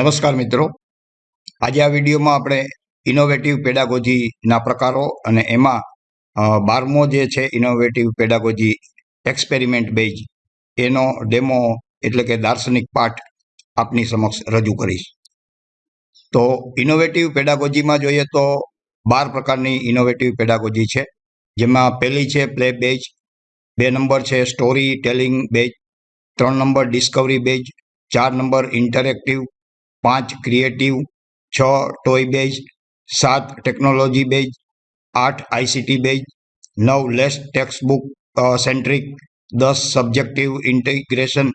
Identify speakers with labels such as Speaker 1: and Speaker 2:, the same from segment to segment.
Speaker 1: નમસ્કાર મિત્રો. આજે આ વિડીયોમાં આપણે ઇનોવેટિવ પેડાગોજીના પ્રકારો અને એમાં બારમો જે છે ઇનોવેટિવ પેડાગોજી એક્સપેરિમેન્ટ બેઝ એનો ડેમો એટલે કે દાર્શનિક પાઠ આપની સમક્ષ રજૂ કરીશ. તો ઇનોવેટિવ પેડાગોજીમાં જોઈએ તો બાર પ્રકારની ઇનોવેટિવ પેડાગોજી છે. જેમાં પહેલી છે પ્લે બેઝ બે નંબર છે સ્ટોરી ટેલિંગ બેઝ ત્રણ નંબર ડિસ્કવરી બેઝ ચાર નંબર ઇન્ટરેક્ટિવ પાંચ ક્રિએટિવ છ ટોય બેઝ સાત ટેકનોલોજી બેઝ આઠ આઈસીટી બેઝ નવ લેસ ટેક્સ્ટ બુક સેન્ટ્રિક દસ સબ્જેક્ટિવ ઇન્ટિગ્રેશન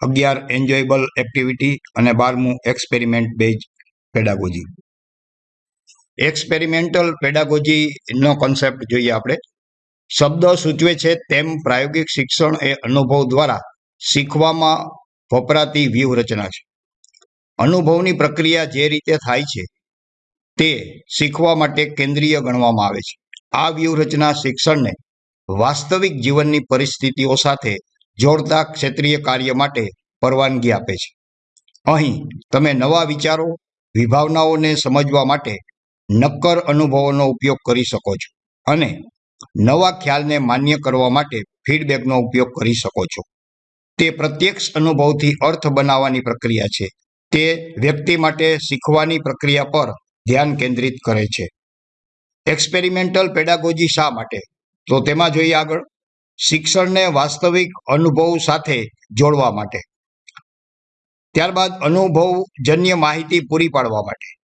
Speaker 1: અગિયાર એન્જોયેબલ એક્ટિવિટી અને બારમું એક્સપેરિમેન્ટ બેઝ પેડાગોજી એક્સપેરિમેન્ટલ પેડાગોજીનો કોન્સેપ્ટ જોઈએ આપણે. શબ્દ સૂચવે છે તેમ પ્રાયોગિક શિક્ષણ એ અનુભવ દ્વારા શીખવામાં વપરાતી વ્યૂહરચના છે. અનુભવની પ્રક્રિયા જે રીતે થાય છે તે શીખવા માટે કેન્દ્રીય ગણવામાં આવે છે. આ વ્યૂહરચના શિક્ષણને વાસ્તવિક જીવનની પરિસ્થિતિઓ સાથે જોડતા ક્ષેત્રીય કાર્ય માટે પરવાનગી આપે છે. અહીં તમે નવા વિચારો, વિભાવનાઓને સમજવા માટે નક્કર અનુભવોનો ઉપયોગ કરી શકો છો અને નવા ખ્યાલને માન્ય કરવા માટે ફીડબેકનો ઉપયોગ કરી શકો છો. તે પ્રત્યક્ષ અનુભવથી અર્થ બનાવવાની પ્રક્રિયા છે. તે વ્યક્તિ માટે શીખવાની પ્રક્રિયા પર ધ્યાન કેન્દ્રિત કરે છે. એક્સપેરિમેન્ટલ પેડાગોજી શા માટે? તો તેમાં જોઈએ આગળ. શિક્ષણને વાસ્તવિક અનુભવ સાથે જોડવા માટે. ત્યારબાદ અનુભવજન્ય માહિતી પૂરી પાડવા માટે.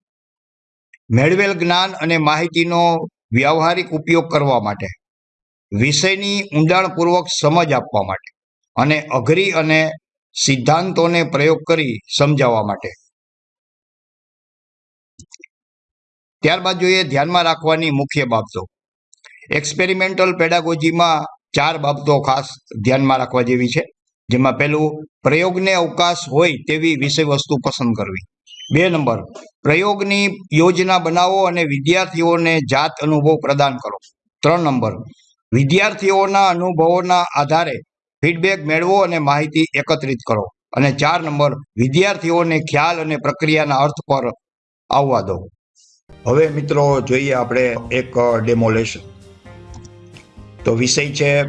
Speaker 1: મેળવેલ જ્ઞાન અને માહિતીનો વ્યવહારિક ઉપયોગ કરવા માટે. વિષયની ઊંડાણપૂર્વક સમજ આપવા માટે. અને અઘરી અને સિદ્ધાંતોને પ્રયોગ કરી સમજાવવા માટે. ત્યારબાદ જોઈએ ધ્યાનમાં રાખવાની મુખ્ય બાબતો. એક્સપેરિમેન્ટલ પેડાગોજીમાં ચાર બાબતો ખાસ ધ્યાનમાં રાખવા જેવી છે. જેમાં પહેલું, પ્રયોગને અવકાશ હોય તેવી વિષય વસ્તુ પસંદ કરવી. બે નંબર, પ્રયોગની યોજના બનાવો અને વિદ્યાર્થીઓને જાત અનુભવ પ્રદાન કરો. ત્રણ નંબર, વિદ્યાર્થીઓના અનુભવોના આધારે ફીડબેક મેળવો અને માહિતી એકત્રિત કરો. અને ચાર નંબર, વિદ્યાર્થીઓને ખ્યાલ અને પ્રક્રિયાના અર્થ પર આવવા દો. હવે મિત્રો જોઈએ આપણે એક ડેમોલેશન તો વિષય છે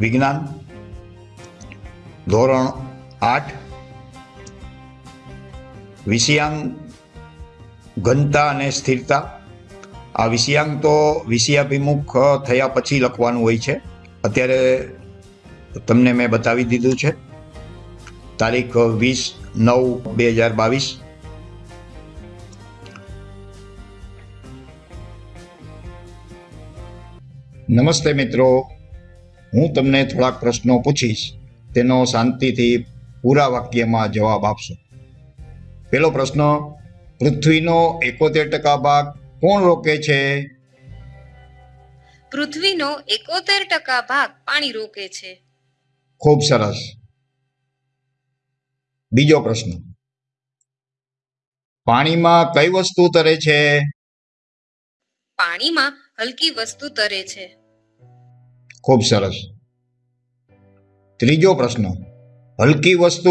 Speaker 1: વિજ્ઞાન. ધોરણ આઠ. વિષયાંગ ઘનતા અને સ્થિરતા. આ વિષયાંગ તો વિષયાભિમુખ થયા પછી લખવાનું હોય છે. અત્યારે તમને મેં બતાવી દીધું છે. તારીખ વીસ નવ બે હજાર બાવીસ. નમસ્તે મિત્રો. હું તમને થોડાક પ્રશ્નો પૂછીશ. તેનો શાંતિથી પૂરા વાક્યમાં જવાબ આપશો. પેલો પ્રશ્ન, પૃથ્વીનો એકોતેર ટકા ભાગ કોણ રોકે છે?
Speaker 2: પૃથ્વીનો એકોતેર ટકા ભાગ પાણી રોકે છે.
Speaker 1: ખૂબ સરસ. બીજો પ્રશ્ન. પાણીમાં કઈ વસ્તુ તરે છે?
Speaker 2: પાણીમાં હલકી વસ્તુ તરે છે.
Speaker 1: ખૂબ સરસ. ત્રીજો પ્રશ્ન. હલકી વસ્તુ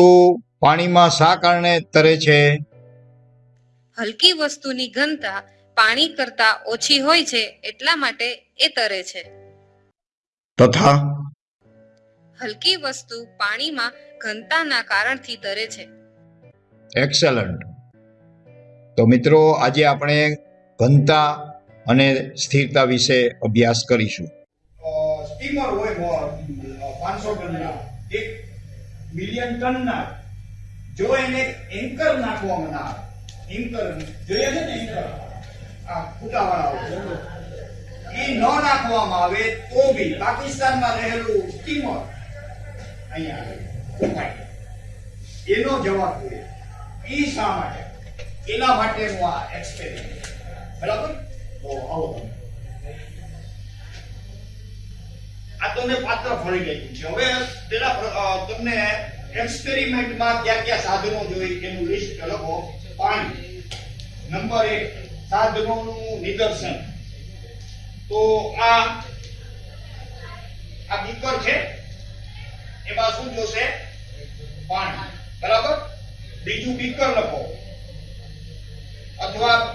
Speaker 1: પાણીમાં શા કારણે તરે છે?
Speaker 2: હલકી વસ્તુની ઘનતા પાણી કરતા ઓછી હોય છે એટલા માટે એ તરે છે.
Speaker 1: તથા
Speaker 2: હલકી વસ્તુ પાણીમાં ઘનતાના કારણથી તરે છે.
Speaker 1: એક્સેલન્ટ તો મિત્રો આજે આપણે ઘનતા અને સ્થિરતા વિશે અભ્યાસ કરીશું.
Speaker 3: સ્ટીમર હોય પાંચસો ટનના એક મિલિયન ટનના જો એને એન્કર નાખવામાં ના આવે એન્કર જોઈએ છે ને એન્કર આ ફૂટાવાળા એ ન નાખવામાં આવે તો બી પાકિસ્તાનમાં રહેલું સ્ટીમર અહીંયા આવે, એનો જવાબ જોઈએ. એ શા માટે? એના માટેનું આ એક્સપેરિમેન્ટ બરાબર? તો આવો આ તમને પાત્ર ફળી ગયું છે. હવે પેલા તમને એક્સપેરિમેન્ટમાં કયા કયા સાધનો જોઈએ એનું લિસ્ટ લખો. પાણી. નંબર એક સાધનોનું નિદર્શન. તો આ આ બીકર છે? એમાં શું જોશે? પાણી. બરાબર? બીજું બીકર લખો.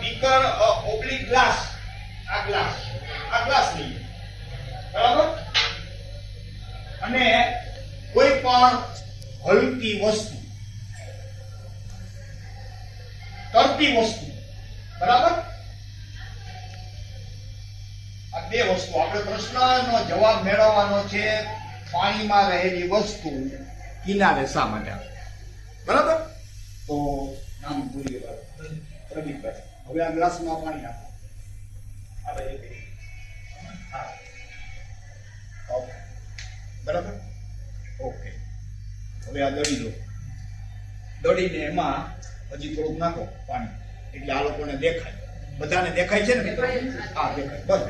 Speaker 1: બીકર ઓબ્લિક ગ્લાસ આ ગ્લાસ આ ગ્લાસ લઈએ. બરાબર? અને કોઈ પણ હલકી વસ્તુ. તરતી વસ્તુ. બરાબર? આ બે વસ્તુ. આપણે પ્રશ્નનો જવાબ મેળવવાનો છે. પાણીમાં રહેલી વસ્તુ કિનારે શા માટે આવે? બરાબર? તો નામ ભૂલી ગયા. પ્રદીપભાઈ હવે આ ગ્લાસમાં પાણી આપો. બરાબર? ઓકે. હવે આ દળી લો. દળીને એમાં હજી થોડુંક નાખો પાણી. એટલે આ લોકોને દેખાય. બધાને દેખાય છે ને? હા દેખાય. બસ.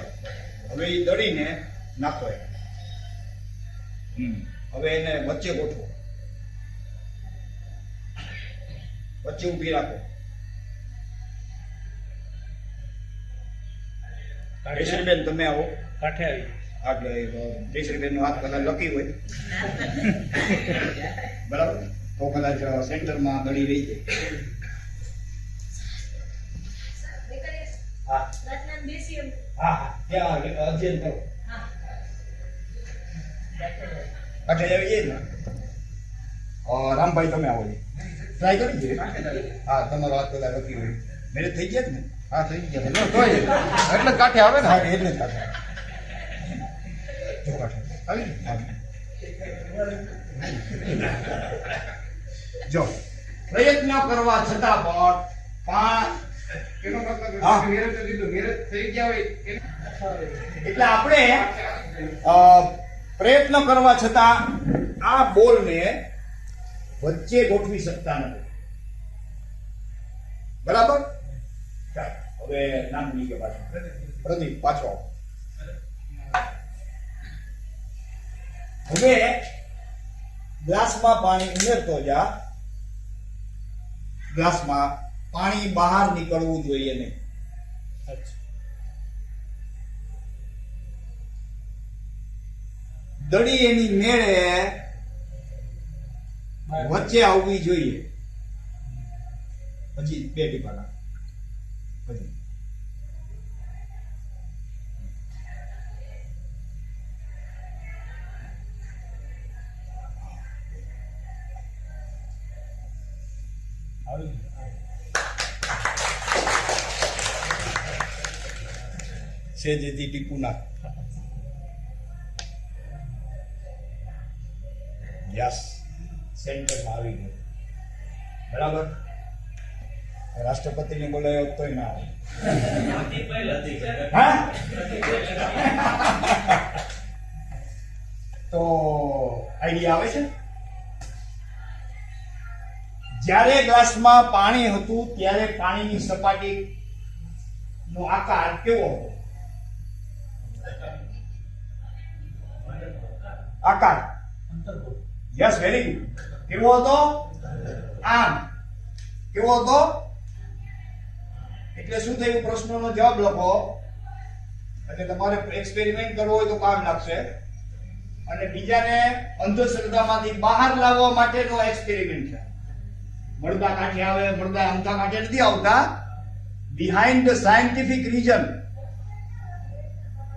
Speaker 1: હવે એ દળીને નાખો એમ હવે એને વચ્ચે ગોઠવો. વચ્ચે ઊભી રાખો. જયશ્રીબેન તમે આવો.
Speaker 4: કાંઠે આવી
Speaker 1: એટલે જયશ્રીબેન નો હાથ કદાચ લકી હોય. બરાબર? તો કદાચ સેન્ટરમાં ગળી રહી જાય. હા. હા હા. ત્યાં અધ્યયન કરો. આવી જાય ને. રામભાઈ તમે આવો ટ્રાય કરી છે? હા તમારો હાથ પેલા લકી હોય. મેરેજ થઈ ગયા જ ને? હા થઈ ગયા. તો એટલે કાંઠે આવે ને? હા એટલે જ કાંઠે જો કાંઠે. આવી જો. પ્રયત્ન કરવા છતાં પણ
Speaker 4: પાંચ
Speaker 1: એટલે આપણે પ્રયત્ન કરવા છતાં આ બોલને વચ્ચે ગોઠવી શકતા નથી. બરાબર? હવે નામ ભૂલી ગયા પાછું પ્રદીપ, પાછો હવે ગ્લાસમાં પાણી ઉમેરતો જા. ગ્લાસમાં પાણી બહાર નીકળવું જોઈએ નહીં. દડી એની મેળે વચ્ચે આવવી જોઈએ. પછી બે ટીપા નાખ. સેજેથી ટીપું નાખ. યસ. સેન્ટરમાં આવી ગયો. બરાબર? રાષ્ટ્રપતિને બોલાયો તોય ના તો આઈડિયા આવે છે? જ્યારે ગ્લાસમાં પાણી હતું, ત્યારે પાણીની સપાટી નો આકાર કેવો હતો? આકાર. યસ વેરી ગુડ કેવો હતો આમ કેવો હતો એટલે શું થયું? પ્રશ્નનો જવાબ લખો. એટલે તમારે એક્સપેરિમેન્ટ કરવો હોય તો કામ લાગશે. અને બીજાને અંધશ્રદ્ધામાંથી બહાર લાવવા માટેનો એક્સપેરિમેન્ટ છે. મળતા કાંઠે આવે, મળતા અમથા કાંઠે નથી આવતા. બિહાઇન્ડ ધ સાયન્ટિફિક રીઝન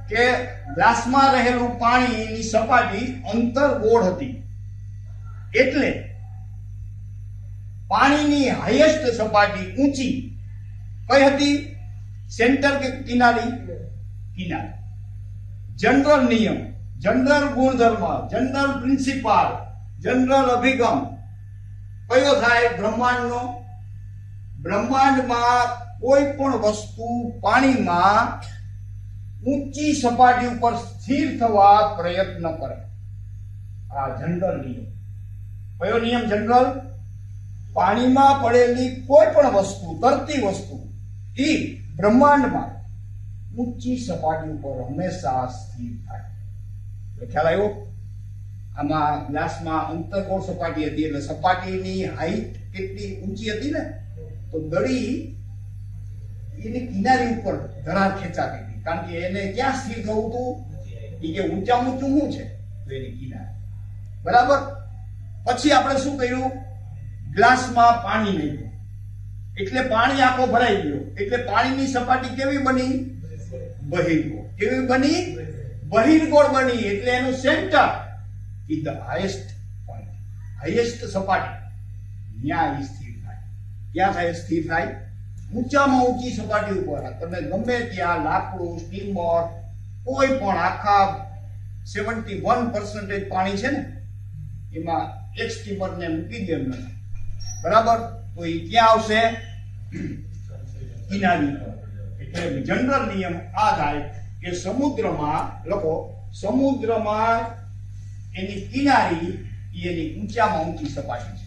Speaker 1: કે ગ્લાસમાં રહેલું પાણીની સપાટી અંતર ગોળ હતી. એટલે પાણીની હાઈએસ્ટ સપાટી ઊંચી કઈ હતી? સેન્ટર કે કિનારી? કિનારી. જનરલ નિયમ જનરલ ગુણધર્મ જનરલ પ્રિન્સિપાલ જનરલ અભિગમ. કયો થાય? બ્રહ્માંડનો? બ્રહ્માંડમાં કોઈ પણ વસ્તુ પાણીમાં ઊંચી સપાટી ઉપર સ્થિર થવા પ્રયત્ન કરે. આ જનરલ નિયમ. કયો નિયમ જનરલ? પાણીમાં પડેલી કોઈ પણ વસ્તુ, તરતી વસ્તુ, એ બ્રહ્માંડમાં ઊંચી સપાટી ઉપર હંમેશા સ્થિર થાય. એટલે ખ્યાલ આવ્યો? આમાં ગ્લાસમાં અંતર્ગોળ સપાટી હતી એટલે સપાટીની હાઈટ કેટલી ઊંચી હતી ને? તો દડી એની કિનારી ઉપર ધરાર ખેંચાતી હતી. કારણ કે એને ક્યાં સ્થિર થવું હતું? એ કે ઊંચા ઊંચું શું છે? તો એની કિનારે. બરાબર? પછી આપણે શું કર્યું? ગ્લાસમાં પાણી નાખ્યું. એટલે પાણી આખો ભરાઈ ગયો. એટલે પાણીની સપાટી કેવી બની? બહિર્ગોળ કેવી બની? બહિર્ગોળ બની. એટલે એનું centre is the highest point highest સપાટી. ત્યાં સ્થિર થાય. ક્યાં થાય? સ્થિર થાય? ઊંચામાં ઊંચી સપાટી ઉપર. તમે ગમે ત્યાં લાકડું સ્ટીમર કોઈ પણ આખા સેવન્ટી વન પર્સન્ટેજ પાણી છે ને, એમાં એક સ્ટીમરને મૂકી દે એમને બરાબર? તો એ ક્યાં આવશે? કિનારી પર એટલે જનરલ નિયમ આ થાય કે સમુદ્રમાં, લખો, સમુદ્રમાં એની કિનારી એની ઊંચામાં ઊંચી સપાટી